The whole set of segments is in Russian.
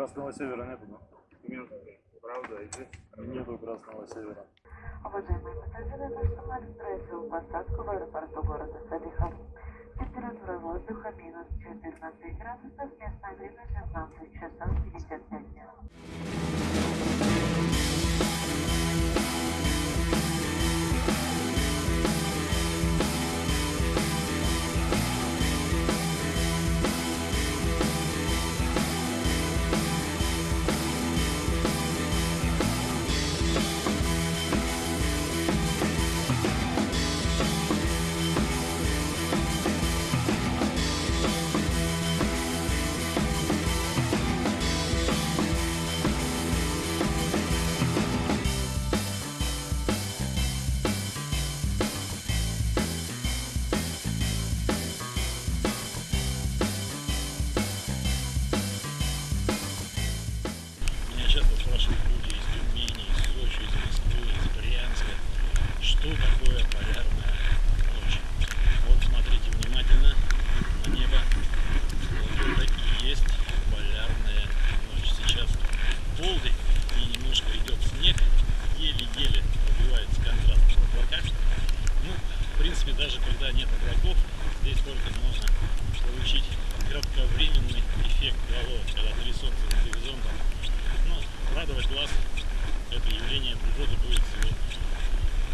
Красного севера нету, да? Нет, правда, и здесь. Нету красного севера. Уважаемые пассажиры, наш самолет совершил посадку в аэропорту города Салихард. Температура воздуха минус 14 градусов, местное время 15 часов 55 минут.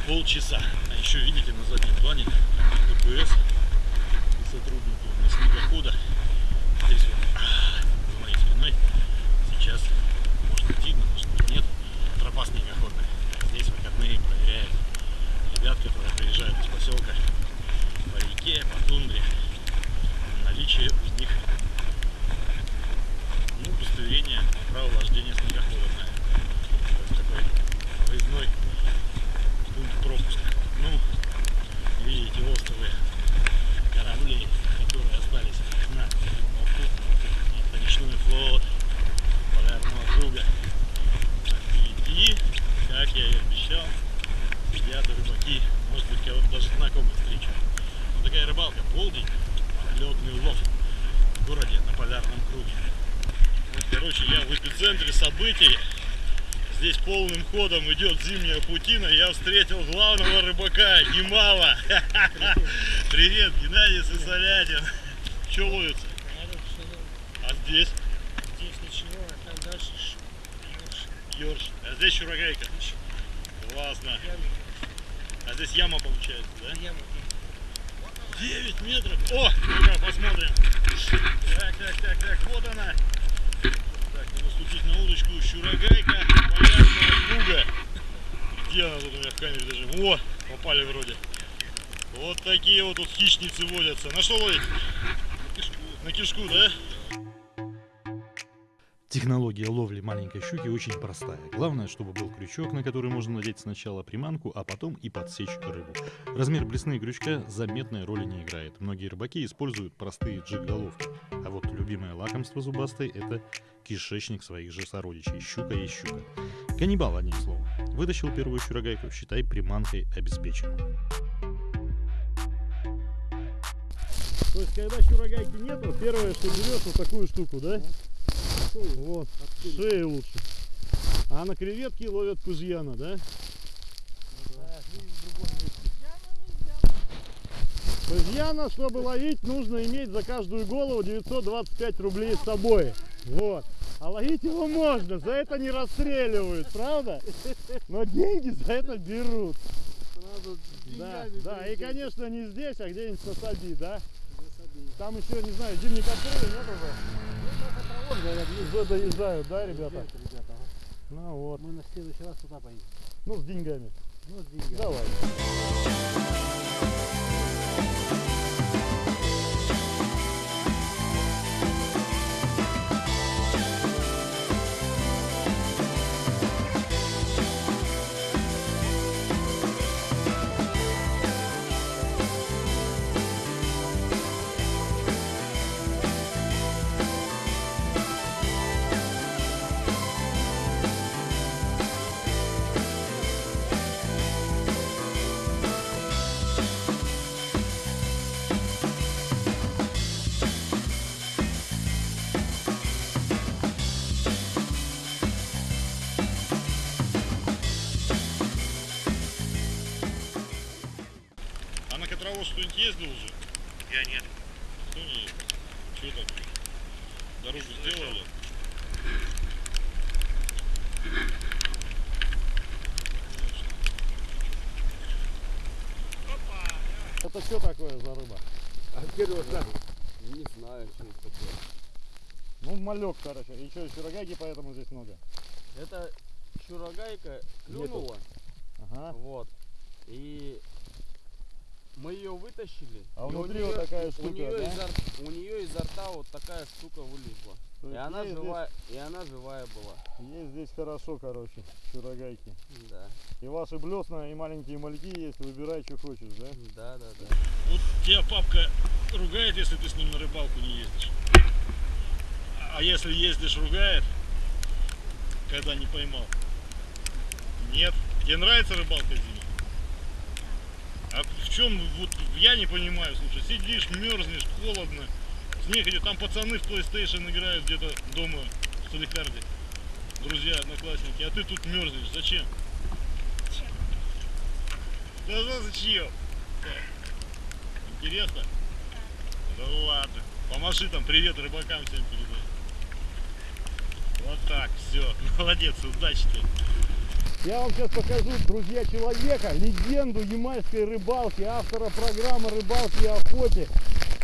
Полчаса. А еще видите на заднем плане ДПС и сотрудники у нас снегохода. Здесь вот а, за моей спиной сейчас может быть видно, может быть нет. Тропа снегоходная. Здесь выходные проверяют ребят, которые приезжают из поселка по реке, по тундре. Наличие у них ну, удостоверение на право вождения снегохода на такой выездной пункт пропуска. Ну, видите островы кораблей, которые остались на Балту. Это речной флот полярного круга. А впереди, как я и обещал, сидят рыбаки. Может быть, кого-то даже знакомых встречу. Вот такая рыбалка, полдень, летный улов в городе на полярном круге. Вот, короче, я в эпицентре событий. Здесь полным ходом идет зимняя путина. Я встретил главного рыбака Гимала. Привет, Геннадий Сысолятин. Что ловится? А здесь? Здесь ничего, а там дальше Ёрш. А здесь чурагайка. Классно. А здесь яма получается, да? яма. 9 метров. О, ну-ка, посмотрим. Так, так, так, так, вот она. Ступить на удочку. Щурагайка полярного круга. Где она тут у меня в камере даже? О, попали вроде. Вот такие вот тут хищницы водятся. На что ловить? На кишку, да? Технология ловли маленькой щуки очень простая. Главное, чтобы был крючок, на который можно надеть сначала приманку, а потом и подсечь рыбу. Размер блесны крючка заметной роли не играет. Многие рыбаки используют простые джиг-головки. А вот любимое лакомство зубастой – это кишечник своих же сородичей. Щука есть щука. Каннибал, одним словом. Вытащил первую щурогайку, считай, приманкой обеспечен. То есть, когда щурогайки нету, первое, что берешь, вот такую штуку, да? Вот, шею лучше. А на креветки ловят кузьяна, да? Кузьяна, чтобы ловить, нужно иметь за каждую голову 925 рублей с собой. Вот. А ловить его можно, за это не расстреливают, правда? Но деньги за это берут. Да, да, и конечно не здесь, а где-нибудь на Саби, да? Там еще, не знаю, зимний кастрюли нет уже? Уже доезжают, да, ребята? Ну вот. Мы на следующий раз туда поедем. Ну, с деньгами. Ну, с деньгами. Давай. Кто-нибудь ездил уже? Я нет. Кто не ездил? Что так? Дорогу сделали? Это что такое за рыба? Не знаю, что это такое. Ну, малек, короче. И что, сирогаги поэтому здесь много? Это чурагайка клюнула, Ага. вот, и мы ее вытащили. А у внутри неё- вот такая у штука, неё да? изо, у нее изо рта вот такая штука вылезла. То И она живая, и она живая была. Здесь, ей здесь хорошо, короче, сирогайки. Да, И ваши блесна, и маленькие мальки есть, выбирай, что хочешь, да? да, да, да. Вот тебя папка ругает, если ты с ним на рыбалку не ездишь. А если ездишь, ругает, когда не поймал. Нет. Тебе нравится рыбалка зимой? А в чем, вот я не понимаю, слушай, сидишь, мерзнешь, холодно, снег идет, там пацаны в PlayStation играют где-то дома в Соликарде, друзья, одноклассники, а ты тут мерзнешь, зачем? Да за- зачем? Интересно? Да ладно. Помаши там привет рыбакам всем передай. Вот так, все. Молодец, удачи тебе. Я вам сейчас покажу, друзья, человека, легенду ямальской рыбалки, автора программы «Рыбалки и охоте»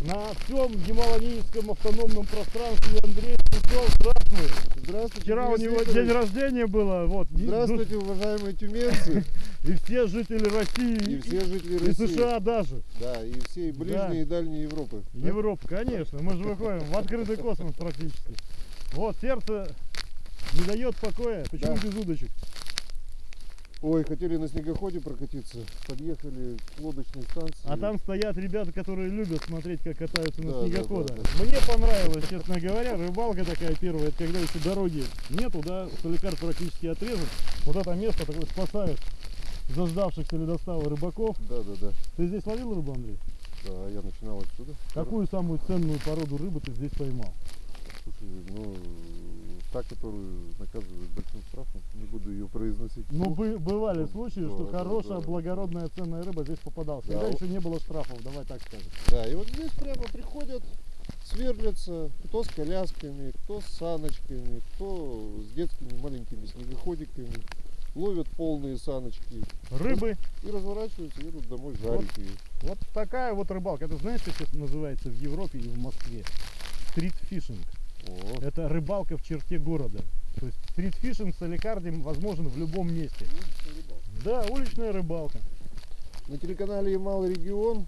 на всем Ямало-Ненецком автономном пространстве Андрей Сенцов. Здравствуй! Здравствуйте, Вчера у него день рождения было, вот. и- Здравствуйте, уважаемые тюменцы И все жители России, и все жители и России. США даже. Да, и всей ближней и дальней Европы. да? Европа, конечно. Мы же выходим в открытый космос практически. Вот, сердце не дает покоя. Почему Да. без удочек? Ой, хотели на снегоходе прокатиться, подъехали к лодочной станции. А там стоят ребята, которые любят смотреть, как катаются на Да, да, снегоходах. да, Мне понравилось, честно говоря, рыбалка такая первая, это когда еще дороги нету, да, Соликар практически отрезан. Вот это место такое спасает заждавшихся ледостава рыбаков. Да, да, да. Ты здесь ловил рыбу, Андрей? Да, я начинал отсюда. Какую самую ценную породу рыбы ты здесь поймал? Слушай, ну, та, которую наказывают большим штрафом, не буду ее произносить. Ну, бы- бывали случаи, что да, хорошая, да. благородная, ценная рыба здесь попадалась. Да, Когда вот- еще не было штрафов, давай так скажем. Да, и вот здесь прямо приходят, сверлятся, кто с колясками, кто с саночками, кто с детскими маленькими снегоходиками, ловят полные саночки Рыбы, и разворачиваются, едут домой жарить ее. вот такая вот рыбалка. Это знаешь, как это называется в Европе и в Москве? Стритфишинг. О, Это рыбалка в черте города. То есть стритфишинг с аликарди возможен в любом месте. Да, уличная рыбалка. На телеканале Ямал Регион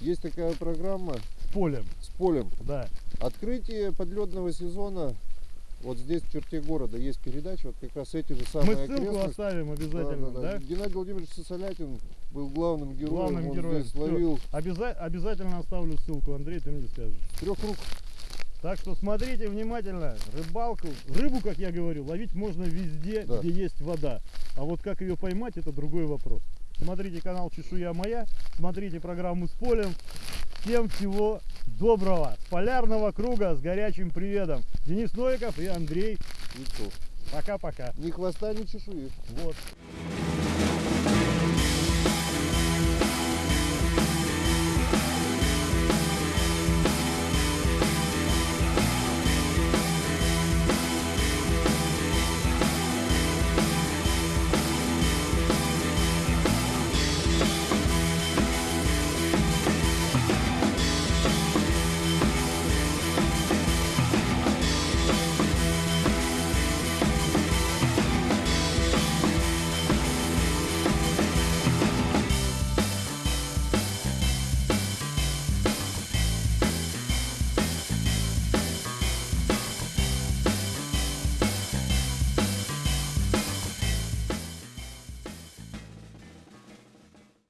есть такая программа С полем, с полем. да. Открытие подледного сезона. Вот здесь в черте города есть передача, вот как раз эти же Мы самые ссылку окрестности. оставим обязательно, да? Геннадий Владимирович Сосолятин был главным героем, Главным он героем. здесь ловил Обяза- обязательно оставлю ссылку, Андрей, ты мне скажешь. трех рук. Так что смотрите внимательно, рыбалку, рыбу, как я говорю, ловить можно везде, Да. где есть вода. А вот как ее поймать, это другой вопрос. Смотрите канал Чешуя Моя, смотрите программу с полем. Всем всего доброго, с полярного круга, с горячим приветом. Денис Новиков и Андрей. Пока-пока. Ни хвоста, ни чешуи. Вот.